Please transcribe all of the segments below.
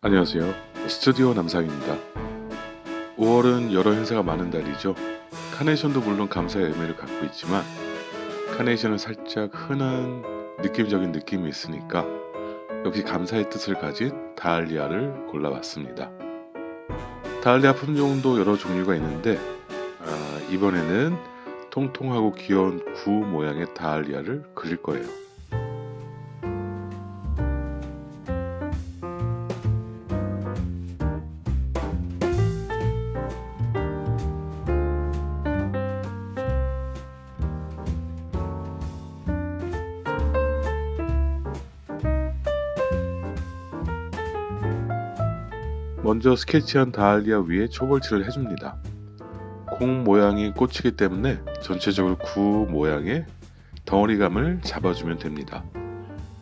안녕하세요. 스튜디오 남상입니다. 5월은 여러 행사가 많은 달이죠. 카네이션도 물론 감사의 의미를 갖고 있지만 카네이션은 살짝 흔한 느낌적인 느낌이 있으니까 역시 감사의 뜻을 가진 다알리아를 골라봤습니다. 다알리아 품종도 여러 종류가 있는데 아, 이번에는 통통하고 귀여운 구 모양의 다알리아를 그릴 거예요. 먼저 스케치한 다알리아 위에 초벌칠을 해줍니다. 공 모양이 꽃이기 때문에 전체적으로 구 모양의 덩어리감을 잡아주면 됩니다.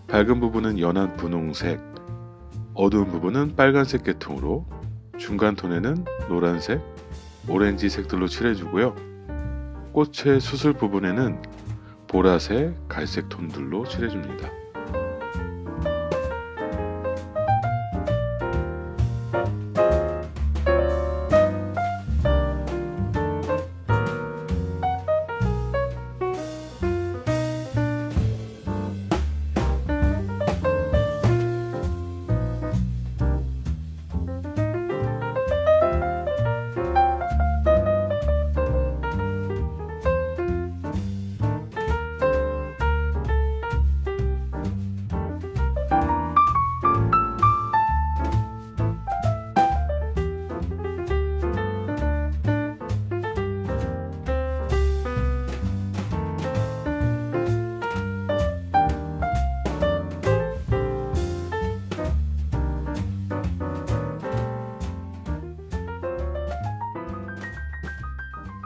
밝은 부분은 연한 분홍색, 어두운 부분은 빨간색 계통으로 중간 톤에는 노란색, 오렌지 색들로 칠해주고요. 꽃의 수술 부분에는 보라색, 갈색 톤들로 칠해줍니다.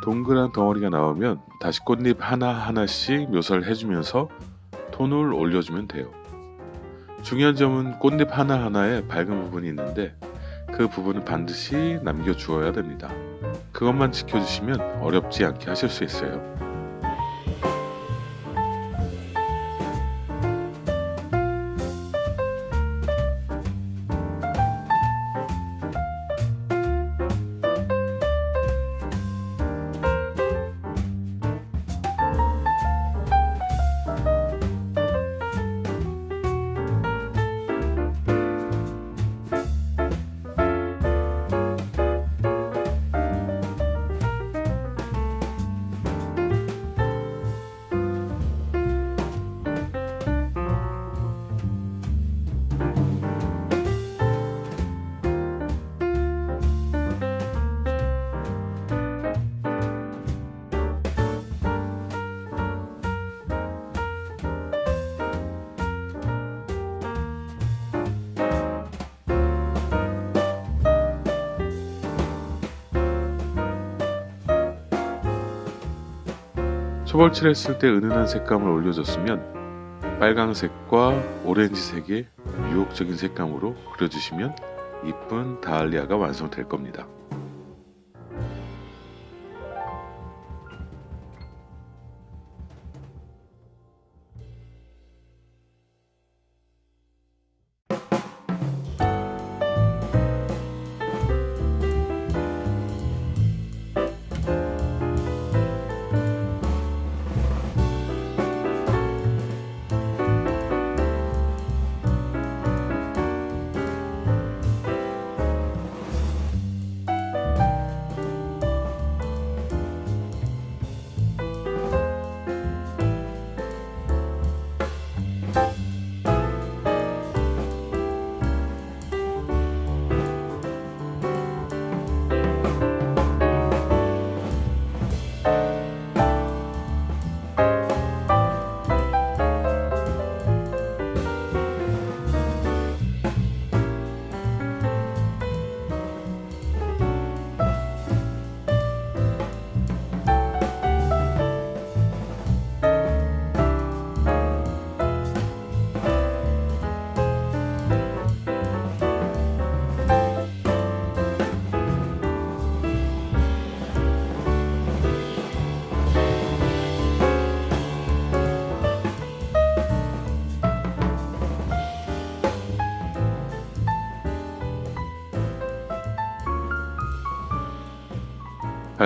동그란 덩어리가 나오면 다시 꽃잎 하나하나씩 묘사를 해주면서 톤을 올려주면 돼요. 중요한 점은 꽃잎 하나하나에 밝은 부분이 있는데 그 부분은 반드시 남겨주어야 됩니다. 그것만 지켜주시면 어렵지 않게 하실 수 있어요. 초벌칠 했을 때 은은한 색감을 올려줬으면 빨강색과 오렌지색의 유혹적인 색감으로 그려주시면 이쁜 다알리아가 완성될 겁니다.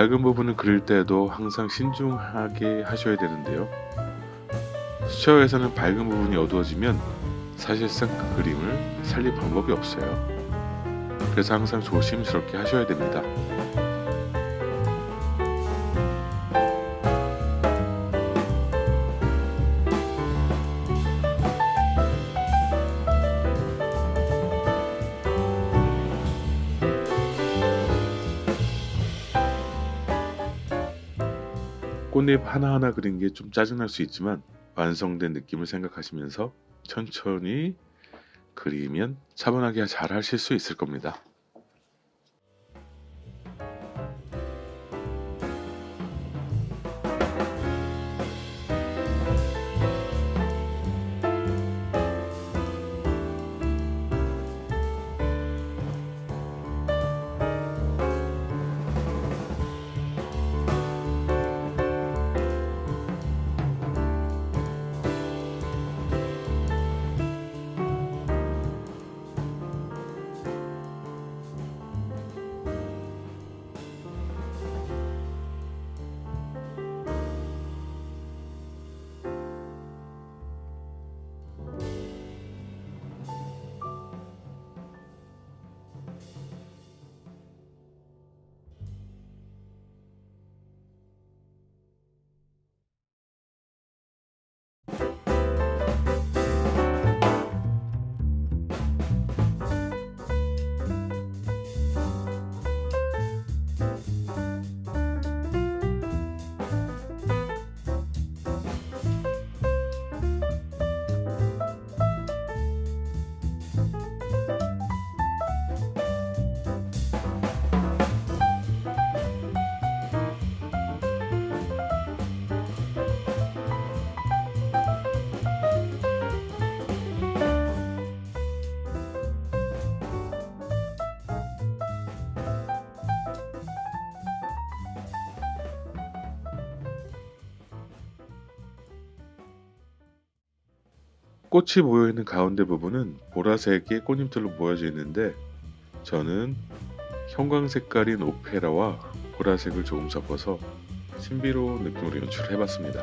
밝은 부분을 그릴 때도 항상 신중하게 하셔야 되는데요. 수채화에서는 밝은 부분이 어두워지면 사실상 그 그림을 살릴 방법이 없어요. 그래서 항상 조심스럽게 하셔야 됩니다. 꽃잎 하나하나 그린 게 좀 짜증날 수 있지만 완성된 느낌을 생각하시면서 천천히 그리면 차분하게 잘 하실 수 있을 겁니다. 꽃이 모여있는 가운데 부분은 보라색의 꽃잎들로 모여져 있는데 저는 형광 색깔인 오페라와 보라색을 조금 섞어서 신비로운 느낌으로 연출을 해봤습니다.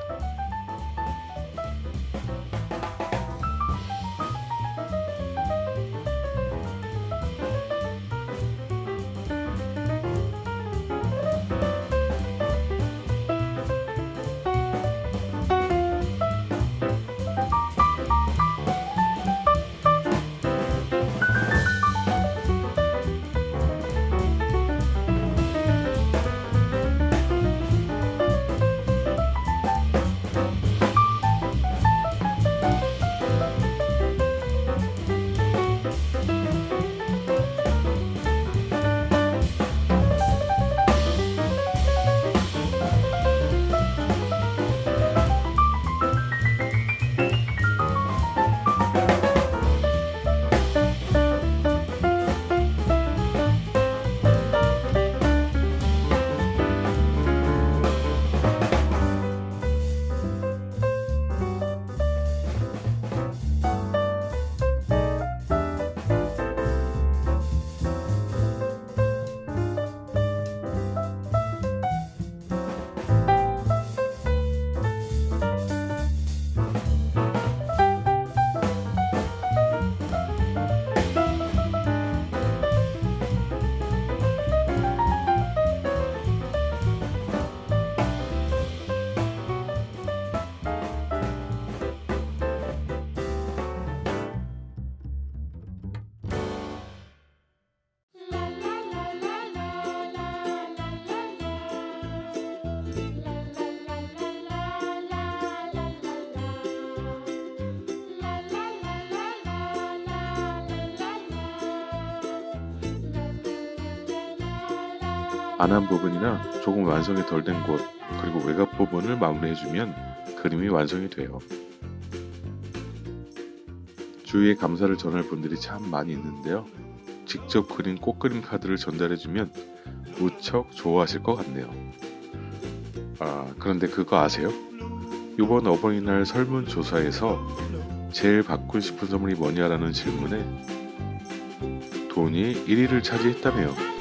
안 한 부분이나 조금 완성이 덜 된 곳 그리고 외곽 부분을 마무리해주면 그림이 완성이 돼요. 주위에 감사를 전할 분들이 참 많이 있는데요. 직접 그린 꽃그림 카드를 전달해주면 무척 좋아하실 것 같네요. 아, 그런데 그거 아세요? 이번 어버이날 설문조사에서 제일 받고 싶은 선물이 뭐냐라는 질문에 돈이 1위를 차지했다며요.